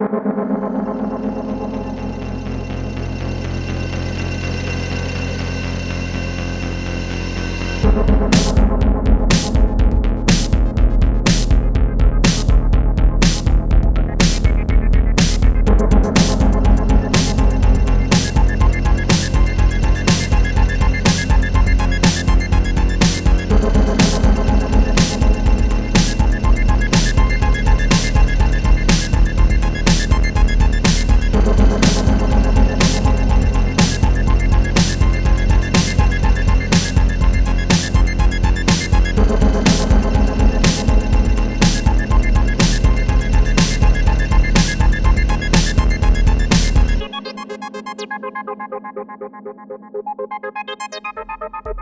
Thank Thank you.